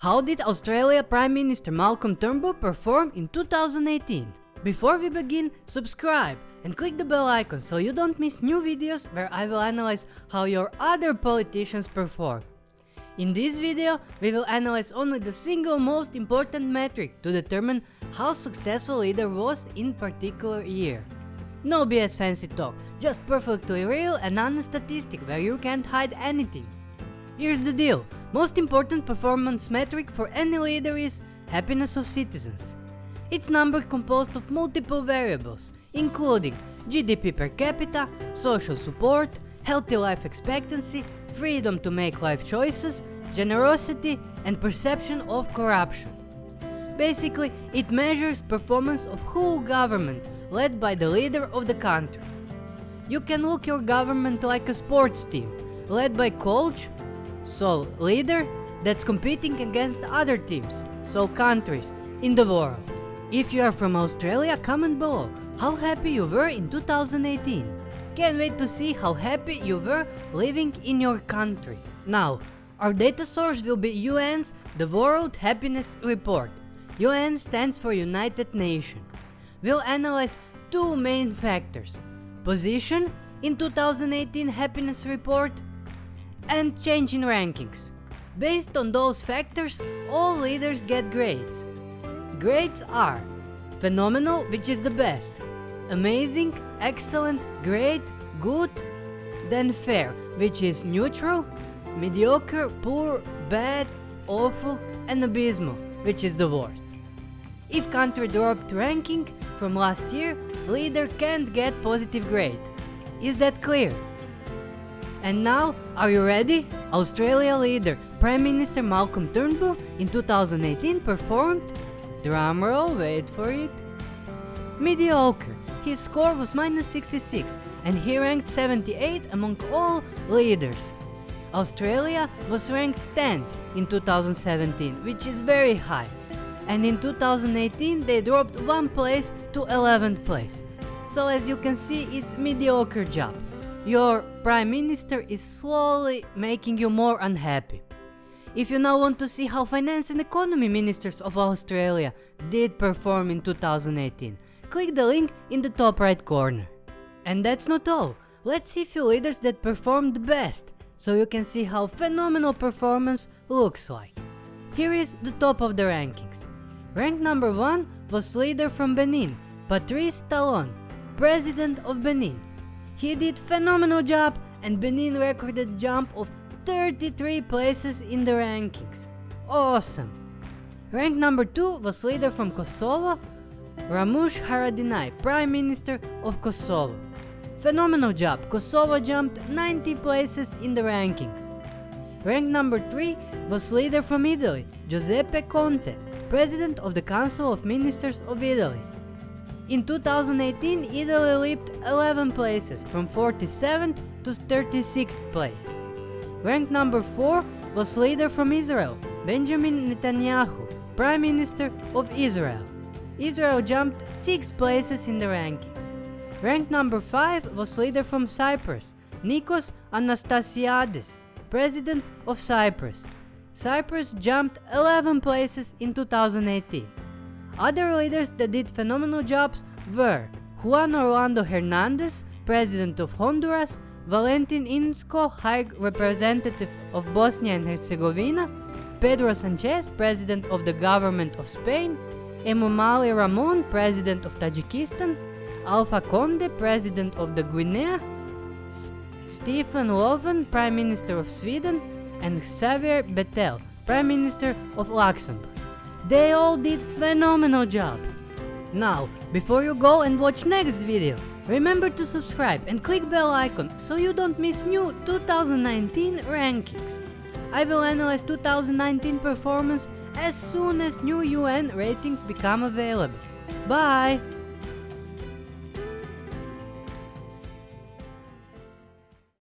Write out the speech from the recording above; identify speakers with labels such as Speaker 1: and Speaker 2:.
Speaker 1: How did Australia Prime Minister Malcolm Turnbull perform in 2018? Before we begin, subscribe and click the bell icon so you don't miss new videos where I will analyze how your other politicians perform. In this video, we will analyze only the single most important metric to determine how successful leader was in particular year. No BS fancy talk, just perfectly real and honest statistic where you can't hide anything. Here's the deal, most important performance metric for any leader is happiness of citizens. It's number composed of multiple variables, including GDP per capita, social support, healthy life expectancy, freedom to make life choices, generosity and perception of corruption. Basically, it measures performance of whole government led by the leader of the country. You can look your government like a sports team, led by coach, so leader that's competing against other teams, so countries, in the world. If you are from Australia, comment below how happy you were in 2018. Can't wait to see how happy you were living in your country. Now, our data source will be UN's The World Happiness Report. UN stands for United Nations. We'll analyze two main factors. Position in 2018 happiness report and change in rankings. Based on those factors, all leaders get grades. Grades are phenomenal, which is the best, amazing, excellent, great, good, then fair, which is neutral, mediocre, poor, bad, awful, and abysmal, which is the worst. If country dropped ranking from last year, leader can't get positive grade. Is that clear? And now, are you ready? Australia leader Prime Minister Malcolm Turnbull in 2018 performed, drumroll, wait for it, mediocre. His score was minus 66 and he ranked 78 among all leaders. Australia was ranked 10th in 2017, which is very high. And in 2018 they dropped one place to 11th place. So as you can see, it's mediocre job. Your prime minister is slowly making you more unhappy. If you now want to see how finance and economy ministers of Australia did perform in 2018, click the link in the top right corner. And that's not all, let's see few leaders that performed best, so you can see how phenomenal performance looks like. Here is the top of the rankings. Rank number 1 was leader from Benin, Patrice Talon, President of Benin. He did phenomenal job and Benin recorded jump of 33 places in the rankings. Awesome! Rank number 2 was leader from Kosovo, Ramush Haradinaj, Prime Minister of Kosovo. Phenomenal job, Kosovo jumped 90 places in the rankings. Rank number 3 was leader from Italy, Giuseppe Conte, President of the Council of Ministers of Italy. In 2018, Italy leaped 11 places from 47th to 36th place. Ranked number 4 was leader from Israel, Benjamin Netanyahu, Prime Minister of Israel. Israel jumped 6 places in the rankings. Ranked number 5 was leader from Cyprus, Nikos Anastasiades, President of Cyprus. Cyprus jumped 11 places in 2018. Other leaders that did phenomenal jobs were Juan Orlando Hernandez, President of Honduras, Valentin Inzko, High Representative of Bosnia and Herzegovina, Pedro Sanchez, President of the Government of Spain, Emomali Rahmon, President of Tajikistan, Alpha Conde, President of the Guinea, S Stefan Löfven, Prime Minister of Sweden, and Xavier Bettel, Prime Minister of Luxembourg. They all did phenomenal job. Now, before you go and watch next video, remember to subscribe and click bell icon so you don't miss new 2019 rankings. I will analyze 2019 performance as soon as new UN ratings become available. Bye!